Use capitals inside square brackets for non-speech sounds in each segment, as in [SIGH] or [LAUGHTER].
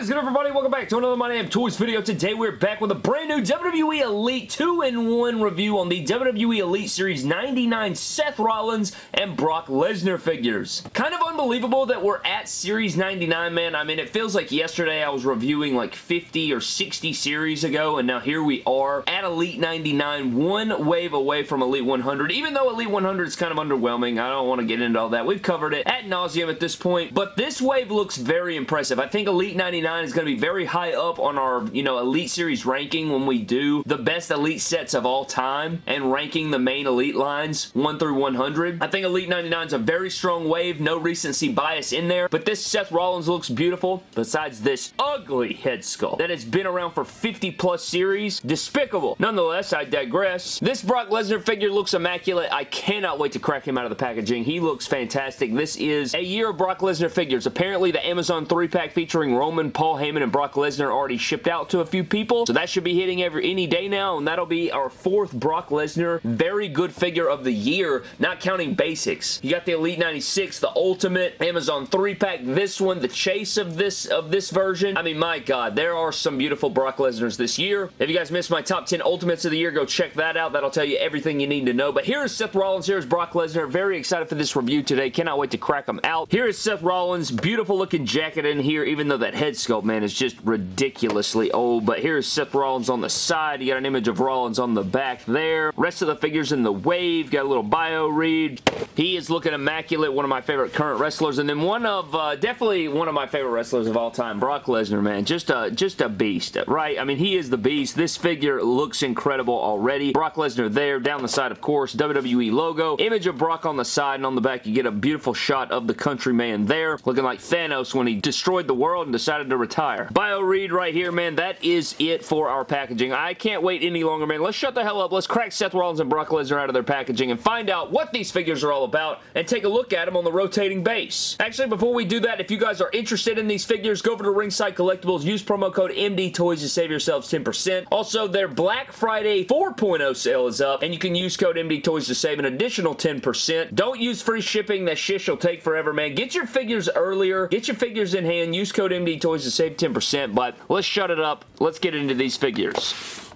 is good everybody? Welcome back to another My Damn Toys video. Today we're back with a brand new WWE Elite 2-in-1 review on the WWE Elite Series 99 Seth Rollins and Brock Lesnar figures. Kind of unbelievable that we're at Series 99, man. I mean, it feels like yesterday I was reviewing like 50 or 60 series ago, and now here we are at Elite 99, one wave away from Elite 100. Even though Elite 100 is kind of underwhelming, I don't want to get into all that. We've covered it at nauseum at this point, but this wave looks very impressive. I think Elite 99 is going to be very high up on our, you know, Elite Series ranking when we do the best Elite sets of all time and ranking the main Elite lines 1 through 100. I think Elite 99 is a very strong wave, no recency bias in there, but this Seth Rollins looks beautiful besides this ugly head sculpt that has been around for 50 plus series. Despicable. Nonetheless, I digress. This Brock Lesnar figure looks immaculate. I cannot wait to crack him out of the packaging. He looks fantastic. This is a year of Brock Lesnar figures. Apparently, the Amazon 3-pack featuring Roman, Paul Heyman, and Brock Lesnar already shipped out to a few people, so that should be hitting every any day now, and that'll be our fourth Brock Lesnar very good figure of the year, not counting basics. You got the Elite 96, the Ultimate, Amazon 3-pack, this one, the chase of this of this version. I mean, my God, there are some beautiful Brock Lesnars this year. If you guys missed my top 10 Ultimates of the year, go check that out. That'll tell you everything you need to know. But here is Seth Rollins, here is Brock Lesnar. Very excited for this review today. Cannot wait to crack them out. Here is Seth Rollins, beautiful looking jacket in here, even though that head sculpt, man, is just ridiculously old. But here's Seth Rollins on the side. You got an image of Rollins on the back there. Rest of the figures in the wave. Got a little bio read. He is looking immaculate. One of my favorite current wrestlers. And then one of, uh, definitely one of my favorite wrestlers of all time, Brock Lesnar, man. Just a, just a beast, right? I mean, he is the beast. This figure looks incredible already. Brock Lesnar there. Down the side, of course, WWE logo. Image of Brock on the side and on the back, you get a beautiful shot of the countryman there. Looking like Thanos when he destroyed the world and decided to retire. Bio read right here, man. That is it for our packaging. I can't wait any longer, man. Let's shut the hell up. Let's crack Seth Rollins and Brock Lesnar out of their packaging and find out what these figures are all about and take a look at them on the rotating base. Actually, before we do that, if you guys are interested in these figures, go over to Ringside Collectibles. Use promo code MDTOYS to save yourselves 10%. Also, their Black Friday 4.0 sale is up, and you can use code MDTOYS to save an additional 10%. Don't use free shipping. That shish will take forever, man. Get your figures earlier. Get your figures in hand. Use code MDTOYS to save 10%, but let's shut it up. Let's get into these figures.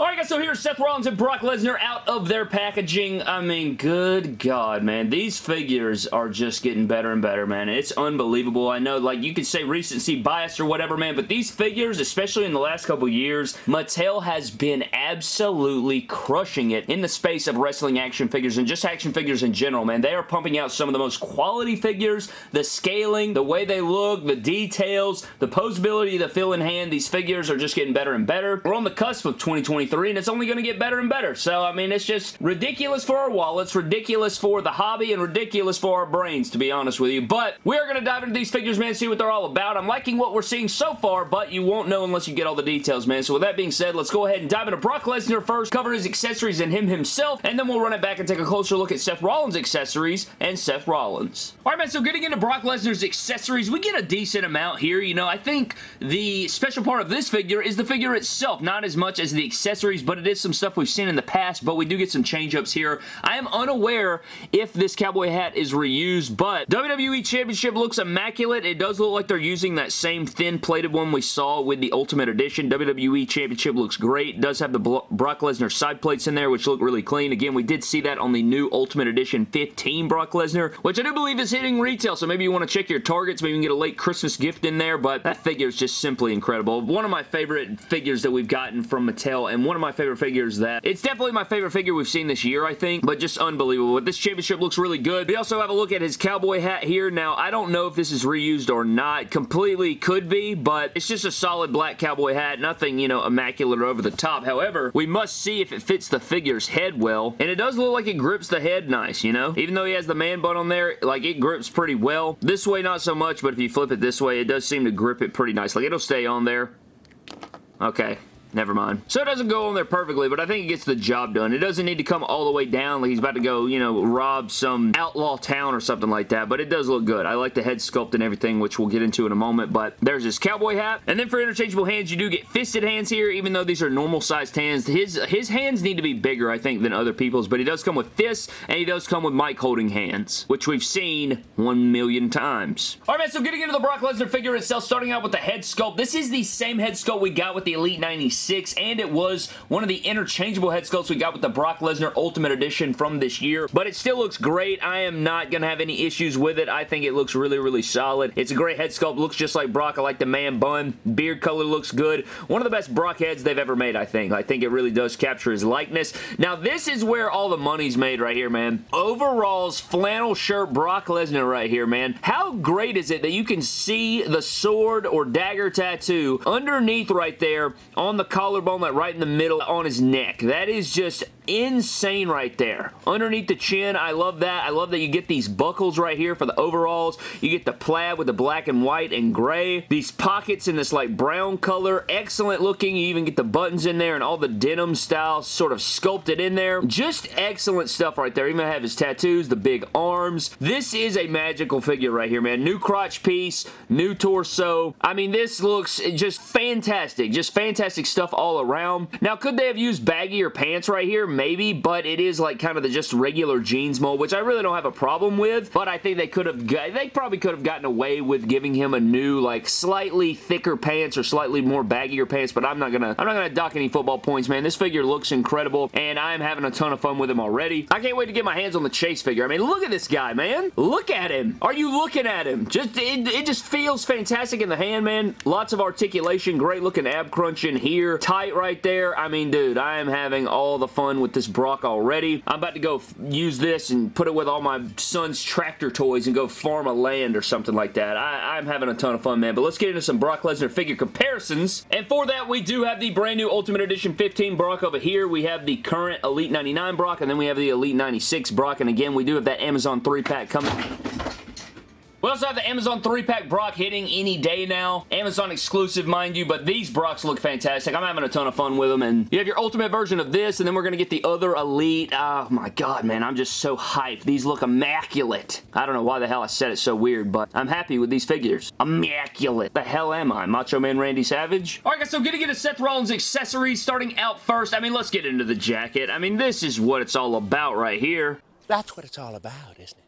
Alright guys, so here's Seth Rollins and Brock Lesnar out of their packaging. I mean, good God, man. These figures are just getting better and better, man. It's unbelievable. I know, like, you could say recency bias or whatever, man, but these figures, especially in the last couple years, Mattel has been absolutely crushing it in the space of wrestling action figures and just action figures in general, man. They are pumping out some of the most quality figures, the scaling, the way they look, the details, the posability, the feel in hand. These figures are just getting better and better. We're on the cusp of 2023 and it's only going to get better and better. So, I mean, it's just ridiculous for our wallets, ridiculous for the hobby, and ridiculous for our brains, to be honest with you. But we are going to dive into these figures, man, see what they're all about. I'm liking what we're seeing so far, but you won't know unless you get all the details, man. So with that being said, let's go ahead and dive into Brock Lesnar first, cover his accessories and him himself, and then we'll run it back and take a closer look at Seth Rollins' accessories and Seth Rollins. Alright, man, so getting into Brock Lesnar's accessories, we get a decent amount here. You know, I think the special part of this figure is the figure itself, not as much as the accessories accessories, but it is some stuff we've seen in the past, but we do get some change-ups here. I am unaware if this cowboy hat is reused, but WWE Championship looks immaculate. It does look like they're using that same thin plated one we saw with the Ultimate Edition. WWE Championship looks great. It does have the Brock Lesnar side plates in there, which look really clean. Again, we did see that on the new Ultimate Edition 15 Brock Lesnar, which I do believe is hitting retail, so maybe you want to check your targets. Maybe you can get a late Christmas gift in there, but that figure is just simply incredible. One of my favorite figures that we've gotten from Mattel, and one of my favorite figures that it's definitely my favorite figure we've seen this year, I think, but just unbelievable. But this championship looks really good. We also have a look at his cowboy hat here. Now, I don't know if this is reused or not. Completely could be, but it's just a solid black cowboy hat. Nothing, you know, immaculate or over the top. However, we must see if it fits the figure's head well, and it does look like it grips the head nice, you know? Even though he has the man bun on there, like, it grips pretty well. This way, not so much, but if you flip it this way, it does seem to grip it pretty nice. Like, it'll stay on there. Okay. Never mind. So it doesn't go on there perfectly, but I think it gets the job done. It doesn't need to come all the way down like he's about to go, you know, rob some outlaw town or something like that, but it does look good. I like the head sculpt and everything, which we'll get into in a moment, but there's his cowboy hat. And then for interchangeable hands, you do get fisted hands here, even though these are normal sized hands. His, his hands need to be bigger, I think, than other people's, but he does come with fists, and he does come with mic holding hands, which we've seen one million times. All right, man, so getting into the Brock Lesnar figure itself, starting out with the head sculpt. This is the same head sculpt we got with the Elite 96, and it was one of the interchangeable head sculpts we got with the Brock Lesnar Ultimate Edition from this year, but it still looks great. I am not going to have any issues with it. I think it looks really, really solid. It's a great head sculpt. Looks just like Brock. I like the man bun. Beard color looks good. One of the best Brock heads they've ever made, I think. I think it really does capture his likeness. Now, this is where all the money's made right here, man. Overalls, flannel shirt, Brock Lesnar right here, man. How great is it that you can see the sword or dagger tattoo underneath right there on the collarbone, like right in the middle on his neck. That is just insane right there. Underneath the chin, I love that. I love that you get these buckles right here for the overalls. You get the plaid with the black and white and gray. These pockets in this like brown color. Excellent looking. You even get the buttons in there and all the denim style sort of sculpted in there. Just excellent stuff right there. Even have his tattoos, the big arms. This is a magical figure right here, man. New crotch piece, new torso. I mean, this looks just fantastic. Just fantastic stuff all around. Now, could they have used baggier pants right here? Maybe, but it is like kind of the just regular jeans mold, which I really don't have a problem with, but I think they could have, they probably could have gotten away with giving him a new, like, slightly thicker pants or slightly more baggier pants, but I'm not gonna, I'm not gonna dock any football points, man. This figure looks incredible, and I'm having a ton of fun with him already. I can't wait to get my hands on the Chase figure. I mean, look at this guy, man. Look at him. Are you looking at him? Just, it, it just feels fantastic in the hand, man. Lots of articulation, great looking ab crunch in here, tight right there. I mean, dude, I am having all the fun with this Brock already. I'm about to go use this and put it with all my son's tractor toys and go farm a land or something like that. I, I'm having a ton of fun, man. But let's get into some Brock Lesnar figure comparisons. And for that, we do have the brand new Ultimate Edition 15 Brock over here. We have the current Elite 99 Brock, and then we have the Elite 96 Brock. And again, we do have that Amazon 3-pack coming. We also have the Amazon 3-pack Brock hitting any day now. Amazon exclusive, mind you, but these Brocks look fantastic. I'm having a ton of fun with them, and you have your ultimate version of this, and then we're going to get the other Elite. Oh my god, man, I'm just so hyped. These look immaculate. I don't know why the hell I said it so weird, but I'm happy with these figures. Immaculate. The hell am I? Macho Man Randy Savage? Alright guys, so going to get into Seth Rollins accessories, starting out first. I mean, let's get into the jacket. I mean, this is what it's all about right here. That's what it's all about, isn't it?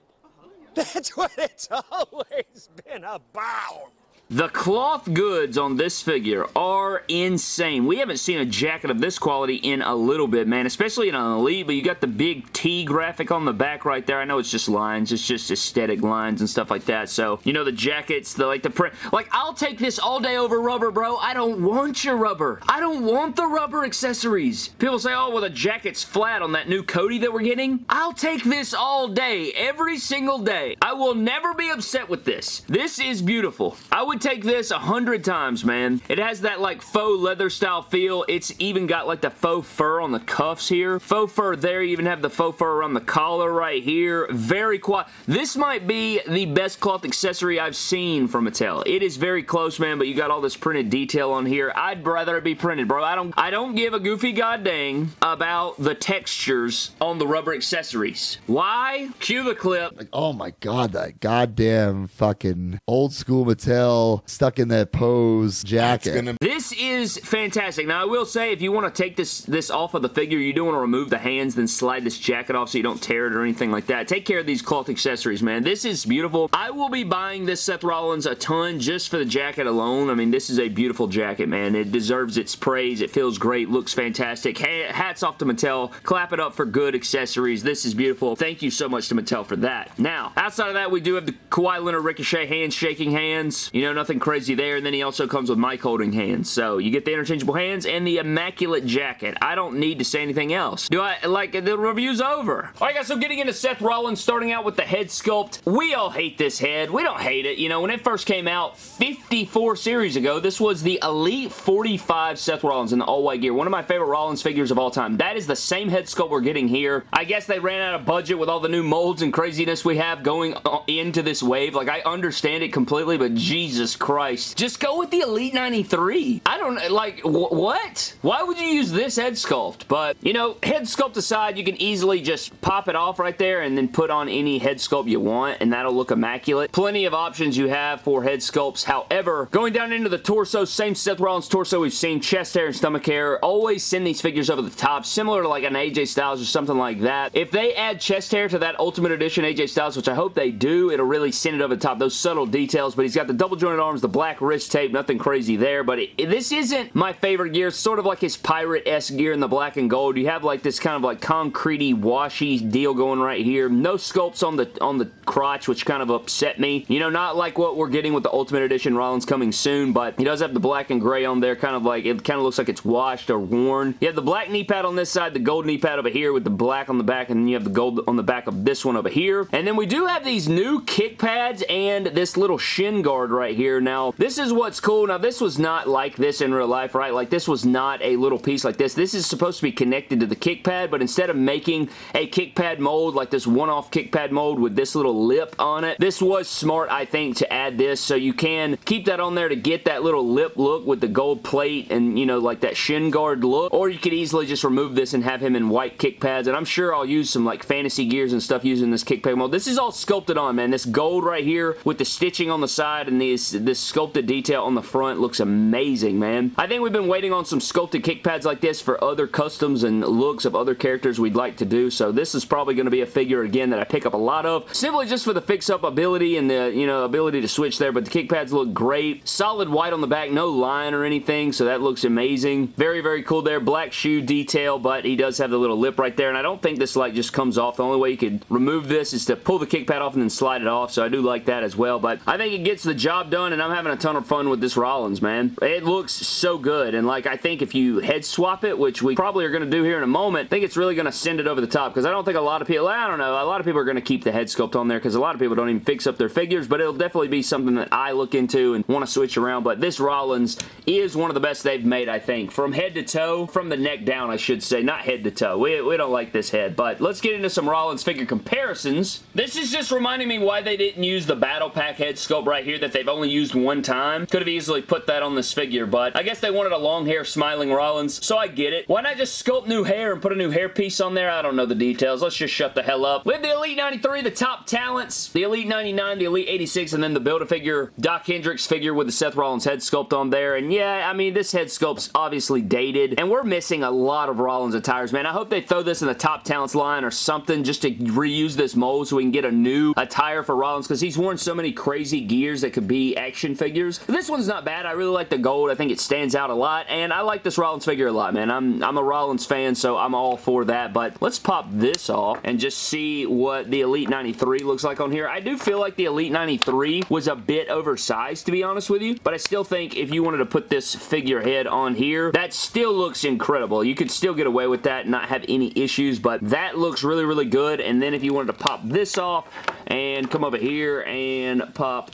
That's [LAUGHS] what it's always been about. The cloth goods on this figure are insane. We haven't seen a jacket of this quality in a little bit, man, especially in an Elite, but you got the big T graphic on the back right there. I know it's just lines. It's just aesthetic lines and stuff like that. So, you know, the jackets, the like the print. Like, I'll take this all day over rubber, bro. I don't want your rubber. I don't want the rubber accessories. People say, oh, well, the jacket's flat on that new Cody that we're getting. I'll take this all day, every single day. I will never be upset with this. This is beautiful. I would take this a hundred times, man. It has that like faux leather style feel. It's even got like the faux fur on the cuffs here. Faux fur there. You even have the faux fur around the collar right here. Very quiet. This might be the best cloth accessory I've seen from Mattel. It is very close, man, but you got all this printed detail on here. I'd rather it be printed, bro. I don't, I don't give a goofy goddamn about the textures on the rubber accessories. Why? Cue the clip. Like, oh my god, that goddamn fucking old school Mattel stuck in that pose jacket. Gonna... This is fantastic. Now, I will say, if you want to take this, this off of the figure, you do want to remove the hands, then slide this jacket off so you don't tear it or anything like that. Take care of these cloth accessories, man. This is beautiful. I will be buying this Seth Rollins a ton just for the jacket alone. I mean, this is a beautiful jacket, man. It deserves its praise. It feels great. Looks fantastic. Hats off to Mattel. Clap it up for good accessories. This is beautiful. Thank you so much to Mattel for that. Now, outside of that, we do have the Kawhi Leonard Ricochet hands shaking hands. You know, nothing crazy there. And then he also comes with mic holding hands. So you get the interchangeable hands and the immaculate jacket. I don't need to say anything else. Do I, like, the review's over. Alright guys, so getting into Seth Rollins, starting out with the head sculpt. We all hate this head. We don't hate it. You know, when it first came out 54 series ago, this was the Elite 45 Seth Rollins in the all-white gear. One of my favorite Rollins figures of all time. That is the same head sculpt we're getting here. I guess they ran out of budget with all the new molds and craziness we have going uh, into this wave. Like, I understand it completely, but Jesus Christ. Just go with the Elite 93. I don't, like, wh what? Why would you use this head sculpt? But, you know, head sculpt aside, you can easily just pop it off right there and then put on any head sculpt you want, and that'll look immaculate. Plenty of options you have for head sculpts. However, going down into the torso, same Seth Rollins torso we've seen, chest hair and stomach hair, always send these figures over the top, similar to like an AJ Styles or something like that. If they add chest hair to that Ultimate Edition AJ Styles, which I hope they do, it'll really send it over the top. Those subtle details, but he's got the double arms, the black wrist tape, nothing crazy there, but it, this isn't my favorite gear. It's sort of like his Pirate-esque gear in the black and gold. You have like this kind of like concretey, washy deal going right here. No sculpts on the on the crotch, which kind of upset me. You know, not like what we're getting with the Ultimate Edition Rollins coming soon, but he does have the black and gray on there, kind of like, it kind of looks like it's washed or worn. You have the black knee pad on this side, the gold knee pad over here with the black on the back, and then you have the gold on the back of this one over here. And then we do have these new kick pads and this little shin guard right here. Now, this is what's cool. Now, this was not like this in real life, right? Like, this was not a little piece like this. This is supposed to be connected to the kick pad, but instead of making a kick pad mold, like this one-off kick pad mold with this little lip on it, this was smart, I think, to add this, so you can keep that on there to get that little lip look with the gold plate and, you know, like that shin guard look, or you could easily just remove this and have him in white kick pads, and I'm sure I'll use some, like, fantasy gears and stuff using this kick pad mold. This is all sculpted on, man. This gold right here with the stitching on the side and this, this sculpted detail on the front looks amazing, man. I think we've been waiting on some sculpted kick pads like this for other customs and looks of other characters we'd like to do, so this is probably going to be a figure, again, that I pick up a lot of, simply just for the fix-up ability and the, you know, ability to switch there, but the kick pads look great. Solid white on the back, no line or anything, so that looks amazing. Very, very cool there. Black shoe detail, but he does have the little lip right there, and I don't think this light just comes off. The only way you could remove this is to pull the kick pad off and then slide it off, so I do like that as well, but I think it gets the job done, and I'm having a ton of fun with this Rollins, man. It looks so good, and like, I think if you head swap it, which we probably are going to do here in a moment, I think it's really going to send it over the top, because I don't think a lot of people, I don't know, a lot of people are going to keep the head sculpt on there, because a lot of people don't even fix up their figures, but it'll definitely be something that I look into and want to switch around, but this Rollins is one of the best they've made, I think. From head to toe, from the neck down, I should say, not head to toe. We, we don't like this head, but let's get into some Rollins figure comparisons. This is just reminding me why they didn't use the Battle Pack head sculpt right here that they've only used one time. Could have easily put that on this figure, but I guess they wanted a long hair smiling Rollins, so I get it. Why not just sculpt new hair and put a new hair piece on there? I don't know the details. Let's just shut the hell up. Have the Elite 93, the top talents, the Elite 99, the Elite 86, and then the Build-A-Figure Doc Hendrix figure with the Seth Rollins head sculpt on there. And yeah, I mean, this head sculpt's obviously dated, and we're missing a lot of Rollins attires, man. I hope they throw this in the top talents line or something just to reuse this mold so we can get a new attire for Rollins because he's worn so many crazy gears that could be action figures. This one's not bad. I really like the gold. I think it stands out a lot, and I like this Rollins figure a lot, man. I'm, I'm a Rollins fan, so I'm all for that, but let's pop this off and just see what the Elite 93 looks like on here. I do feel like the Elite 93 was a bit oversized, to be honest with you, but I still think if you wanted to put this figurehead on here, that still looks incredible. You could still get away with that and not have any issues, but that looks really, really good, and then if you wanted to pop this off and come over here and pop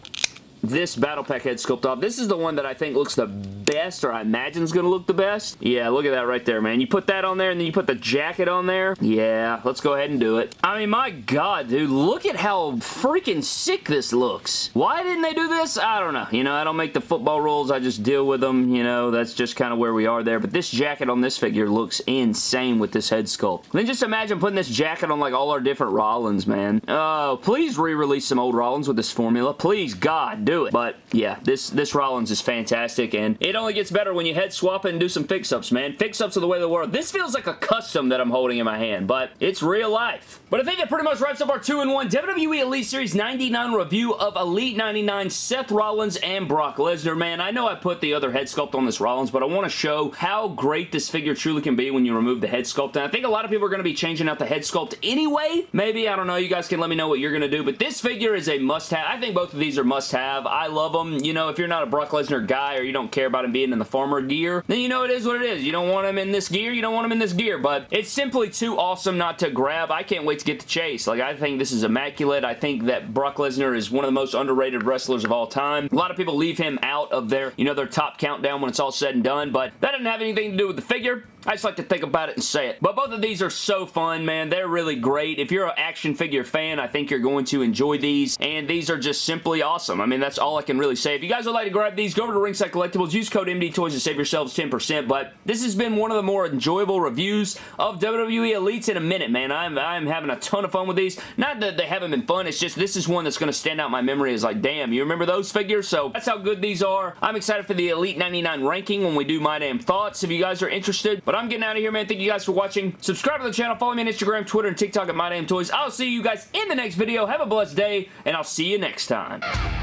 this Battle Pack head sculpt off. This is the one that I think looks the best, or I imagine is going to look the best. Yeah, look at that right there, man. You put that on there, and then you put the jacket on there. Yeah, let's go ahead and do it. I mean, my God, dude, look at how freaking sick this looks. Why didn't they do this? I don't know. You know, I don't make the football rules. I just deal with them. You know, that's just kind of where we are there. But this jacket on this figure looks insane with this head sculpt. And then just imagine putting this jacket on, like, all our different Rollins, man. Oh, please re-release some old Rollins with this formula. Please, God, do it. But yeah, this, this Rollins is fantastic and it only gets better when you head swap and do some fix-ups, man. Fix-ups are the way of the world. This feels like a custom that I'm holding in my hand, but it's real life. But I think that pretty much wraps up our 2-in-1 WWE Elite Series 99 review of Elite 99 Seth Rollins and Brock Lesnar. Man, I know I put the other head sculpt on this Rollins, but I want to show how great this figure truly can be when you remove the head sculpt. And I think a lot of people are going to be changing out the head sculpt anyway. Maybe, I don't know. You guys can let me know what you're going to do, but this figure is a must-have. I think both of these are must-have. I love them. You know, if you're not a Brock Lesnar guy or you don't care about him being in the farmer gear, then you know it is what it is. You don't want him in this gear, you don't want him in this gear, but it's simply too awesome not to grab. I can't wait to get to Chase. Like, I think this is immaculate. I think that Brock Lesnar is one of the most underrated wrestlers of all time. A lot of people leave him out of their, you know, their top countdown when it's all said and done, but that doesn't have anything to do with the figure. I just like to think about it and say it. But both of these are so fun, man. They're really great. If you're an action figure fan, I think you're going to enjoy these. And these are just simply awesome. I mean, that's all I can really say. If you guys would like to grab these, go over to Ringside Collectibles. Use code MDTOYS to save yourselves 10%. But this has been one of the more enjoyable reviews of WWE Elites in a minute, man. I'm, I'm having a ton of fun with these. Not that they haven't been fun. It's just this is one that's going to stand out my memory as like, damn, you remember those figures? So that's how good these are. I'm excited for the Elite 99 ranking when we do my damn thoughts if you guys are interested. But I'm getting out of here, man. Thank you guys for watching. Subscribe to the channel. Follow me on Instagram, Twitter, and TikTok at My Damn Toys. I'll see you guys in the next video. Have a blessed day, and I'll see you next time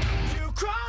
cry.